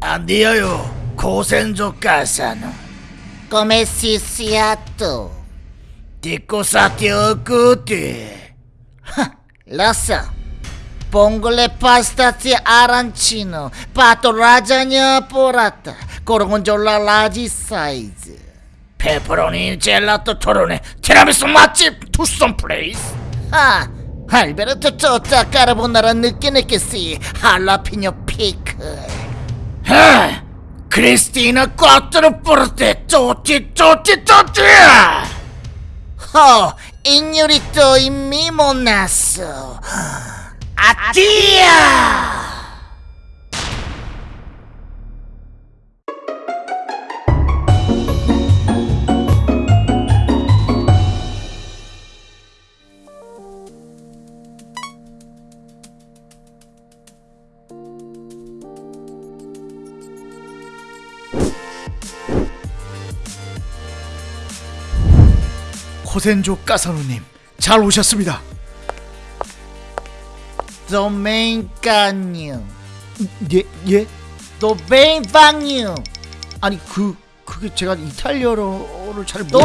안디어요 고센조 가사노 Come si siato? 디코 사티 어꾸티 Lo so. Vongole pastazzi arancino, pato lasagna porata, gorgonzola large size. 페퍼로니 젤라또 토로네 티라미수 맛집 투썸 플레이스 Ah, Alberto tutta carbonara 느끼 느끼 si, jalapeno pickle. 하 크리스티나 꽈트로 뿌르테 쪼찌 쪼찌 쪼찌 Oh, ignorito in mimo naso. 아띠야 코센조 까사노님 잘 오셨습니다. Domenicano. 예 예? Domenicano. 아니 그 그게 제가 이탈리아어를 잘 모르.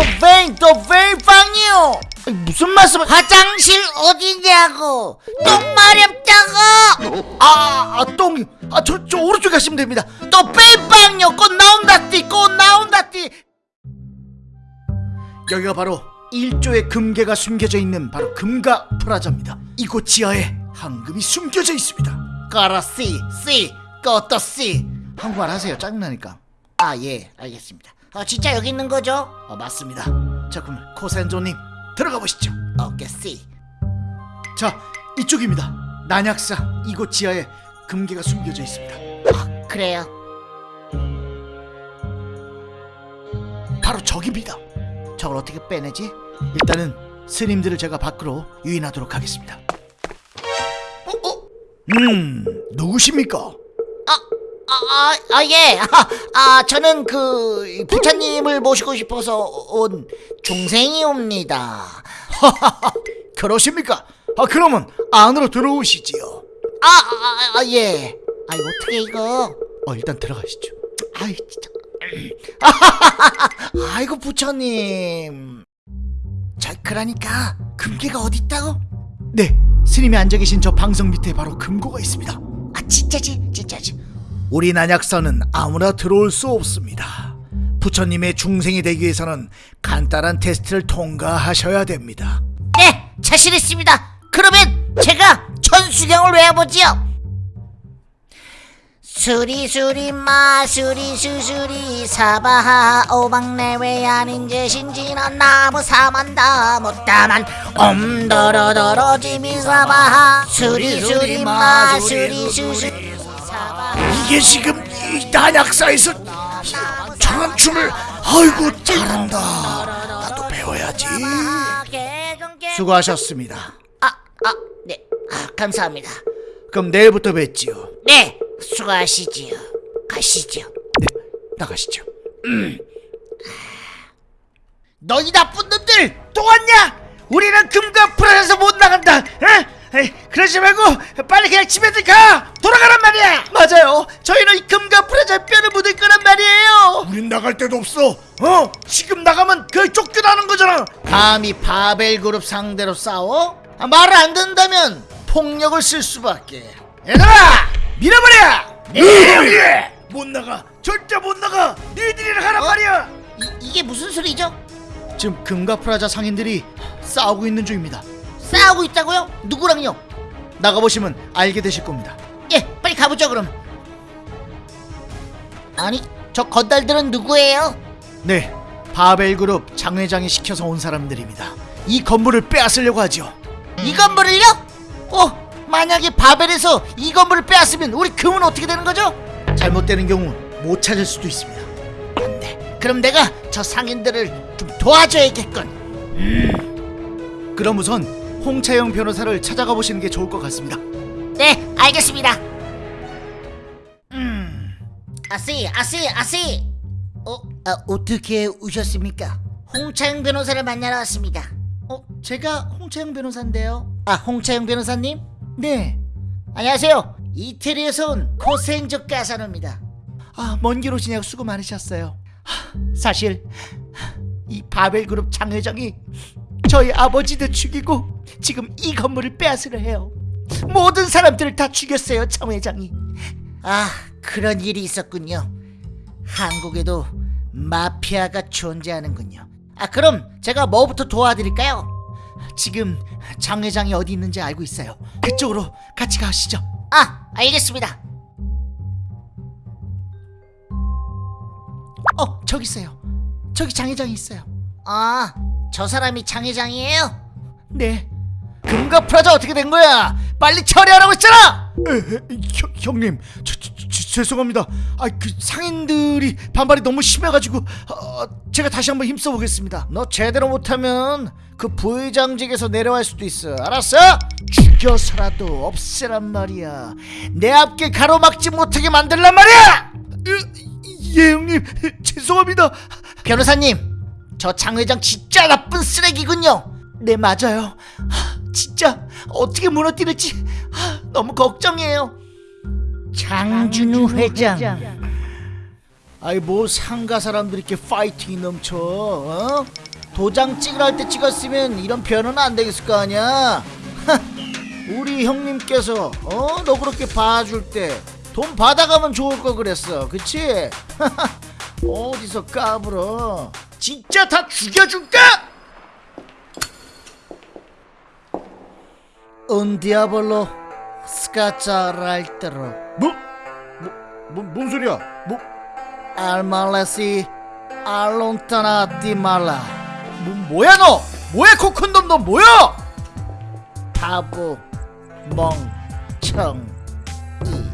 도뱅방이요 아니, 무슨 말씀을? 화장실 어디냐고 똥 마렵다고 아, 아 똥. 아저 저 오른쪽 가시면 됩니다. 도뱅방요 꽃 나온다 띠 꽃 나온다 띠 여기가 바로 1조의 금괴가 숨겨져 있는 바로 금가 프라자입니다. 이곳 지하에 황금이 숨겨져 있습니다. 까라 씨 씨 꽃도 씨 한국말 하세요. 짜증나니까. 아 예 알겠습니다 어 진짜 여기 있는 거죠? 어, 맞습니다. 자 그럼 코센조님 들어가 보시죠. 오케이 씨 자 이쪽입니다. 난약사 이곳 지하에 금괴가 숨겨져 있습니다. 아, 그래요 바로 저깁니다. 저걸 어떻게 빼내지? 일단은 스님들을 제가 밖으로 유인하도록 하겠습니다. 어? 어? 음 누구십니까? 아, 아, 아, 예. 아, 아, 저는 그 부처님을 모시고 싶어서 온 중생이옵니다. 그러십니까? 아 그러면 안으로 들어오시지요. 아, 아, 아, 예. 아, 어떻게 이거? 어 일단 들어가시죠. 아이, 진짜. 아이고, 부처님. 저, 그러니까, 금괴가 어디 있다고? 네 스님이 앉아 계신 저 방석 밑에 바로 금고가 있습니다. 아, 진짜지, 진짜지. 우리 난약사는 아무나 들어올 수 없습니다. 부처님의 중생이 되기 위해서는 간단한 테스트를 통과하셔야 됩니다. 네, 자신 있습니다. 그러면 제가 천수경을 외워보지요. 수리수리 마수리 수수리 사바하 오방내외 아닌 제신지는 나무 사만다 못다만 옴더러더러 지미 사바하 수리수리 마수리 수수리 사바하 이게 지금 이 난약사에서 저런 춤을 아이고 잘한다. 나도 배워야지. 수고하셨습니다. 아, 아, 네, 아, 감사합니다. 그럼 내일부터 뵙지요. 네, 수고하시지요. 가시죠. 네, 나가시죠. 너희 나쁜 놈들 또 왔냐? 우리는 금가 프라자에서 못 나간다. 에? 에이, 그러지 말고 빨리 그냥 집에들 가. 돌아가란 말이야. 맞아요. 저희는 이 금과 프라자 뼈를 묻을 거란 말이에요. 우린 나갈 데도 없어. 어? 지금 나가면 그 쫓겨나는 거잖아. 감히 바벨 그룹 상대로 싸워? 아, 말을 안 듣는다면 폭력을 쓸 수밖에. 얘들아, 밀어버려. 네. 못 나가. 절대 못 나가. 니들이랑 하란 말이야. 이, 이게 무슨 소리죠? 지금 금과 프라자 상인들이 싸우고 있는 중입니다. 싸우고 있다고요? 누구랑요? 나가보시면 알게 되실 겁니다. 예, 빨리 가보죠 그럼. 아니, 저 건달들은 누구예요? 네, 바벨 그룹 장 회장이 시켜서 온 사람들입니다. 이 건물을 빼앗으려고 하죠. 이 건물을요? 어, 만약에 바벨에서 이 건물을 빼앗으면 우리 금은 어떻게 되는 거죠? 잘못되는 경우 못 찾을 수도 있습니다. 안 돼. 그럼 내가 저 상인들을 좀 도와줘야겠군. 그럼 우선 홍차영 변호사를 찾아가 보시는 게 좋을 것 같습니다. 네, 알겠습니다. 음, 아씨, 아씨, 아씨. 어, 아, 어떻게 오셨습니까? 홍차영 변호사를 만나러 왔습니다. 어, 제가 홍차영 변호사인데요. 아, 홍차영 변호사님? 네, 안녕하세요. 이태리에서 온 코센조 까사노입니다. 아, 먼 길 오시냐고 수고 많으셨어요. 하, 사실 이 바벨 그룹 장 회장이 저희 아버지도 죽이고 지금 이 건물을 빼앗으려 해요. 모든 사람들을 다 죽였어요, 장 회장이. 아, 그런 일이 있었군요. 한국에도 마피아가 존재하는군요. 아, 그럼 제가 뭐부터 도와드릴까요? 지금 장 회장이 어디 있는지 알고 있어요. 그쪽으로 같이 가시죠. 아, 알겠습니다. 어, 저기 있어요. 저기 장 회장이 있어요. 아, 저 사람이 장 회장이에요? 네. 금가 프라자 어떻게 된 거야? 빨리 처리하라고 했잖아. 형, 형님, 저, 저, 저, 죄송합니다. 아, 그 상인들이 반발이 너무 심해가지고 어, 제가 다시 한번 힘써 보겠습니다. 너 제대로 못하면 그 부회장직에서 내려갈 수도 있어. 알았어? 죽여서라도 없애란 말이야. 내 앞길 가로막지 못하게 만들란 말이야. 예, 형님, 죄송합니다. 변호사님, 저 장 회장 진짜 나쁜 쓰레기군요. 네, 맞아요. 하, 진짜 어떻게 무너뜨릴지 하, 너무 걱정이에요. 장준우 회장. 아이 뭐 상가 사람들 이렇게 파이팅이 넘쳐 어? 도장 찍으라 할 때 찍었으면 이런 변호는 안 되겠을 거 아니야 하, 우리 형님께서 어? 너 그렇게 봐줄 때 돈 받아가면 좋을 거 그랬어 그치? 어디서 까불어 진짜 다 죽여줄까? Il terror 뭐? 뭐, 뭐, 뭔 소리야? 뭐, si allontanati mala. 뭐, 뭐야 너? 뭐야 코쿤돔 너 뭐야? 바보 멍청 이.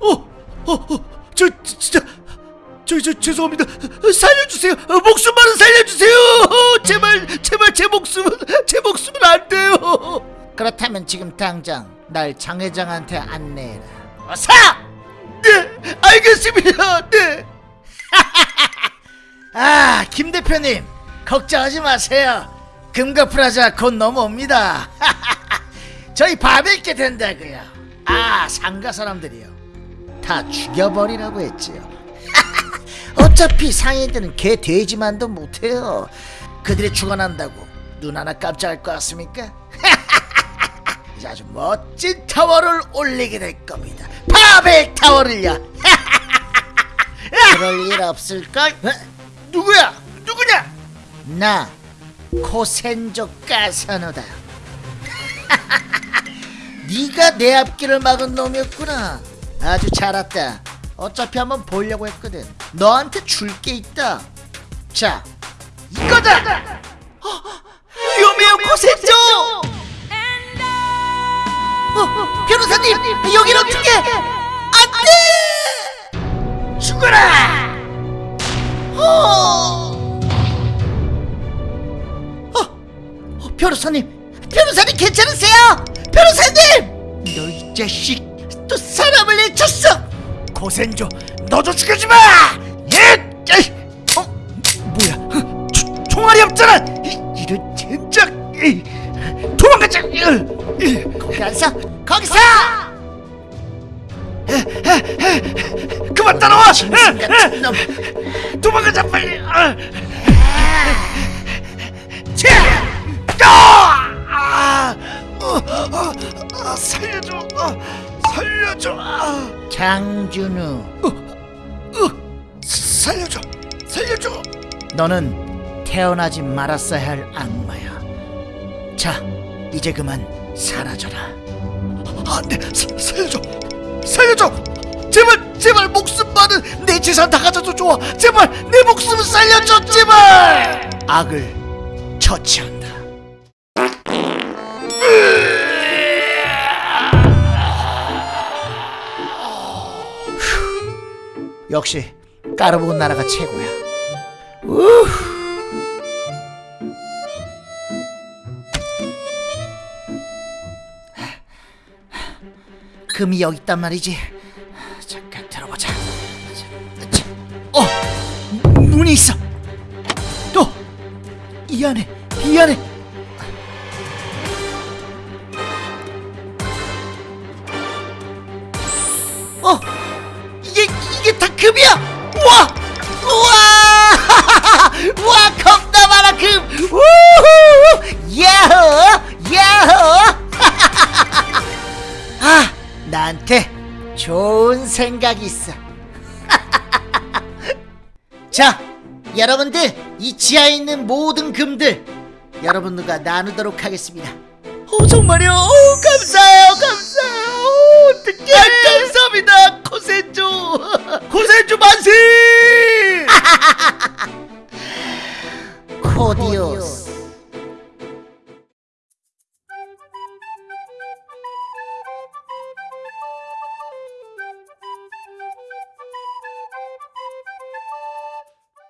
어, 어, 어, 저 지- 진짜 저, 저 죄송합니다. 살려주세요. 어, 목숨만은 살려주세요. 어, 제발, 제발 제 목숨은 제 목숨은 안 돼요. 그렇다면 지금 당장 날 장 회장한테 안내해라. 어서! 네, 알겠습니다. 네. 아, 김 대표님, 걱정하지 마세요. 금가 프라자 곧 넘어옵니다. 저희 바벨게 된다고요. 아, 상가 사람들이요. 다 죽여버리라고 했지요. 어차피 상인들은 개 돼지만도 못해요. 그들이 죽어난다고 눈 하나 깜짝할 것 같습니까? 아주 멋진 타워를 올리게 될 겁니다. 바벨 타워를요. 그럴 일 없을걸? 어? 누구야? 누구냐? 나 코센조 까사노다. 네가 내 앞길을 막은 놈이었구나. 아주 잘 왔다. 어차피 한번 보려고 했거든. 너한테 줄 게 있다. 자, 이거다. 어, 위험해요, 코센조. 어, 변호사님, 여긴 어떻게? 안돼! 죽어라! 어! 어, 어, 변호사님, 변호사님 괜찮으세요? 변호사님! 너 이 자식 또 사람을 해쳤어! 고센조, 너도 죽여주마! 거기 가서 거기서 그만 따라와! 같은 놈. 도망가자 빨리! 아. 치! 아! 아! 어, 어, 아, 살려줘! 아, 살려줘! 아, 장준우. 어, 살려줘! 살려줘! 너는 태어나지 말았어야 할 악마야. 자, 이제 그만 사라져라. 안 돼, 사, 살려줘, 살려줘. 제발, 제발 목숨만은 내 재산 다 가져도 좋아. 제발 내 목숨을 살려줘, 제발. 악을 처치한다. 역시 까르본 나라가 최고야. 우. 금이 여기 있단 말이지. 잠깐 들어보자. 어, 문이 있어. 또 이 안에, 이 안에. 생각이 있어. 자 여러분들 이 지하에 있는 모든 금들 여러분들과 나누도록 하겠습니다. 어 정말요? 어, 감사해요 감사해요. 어, 어떡해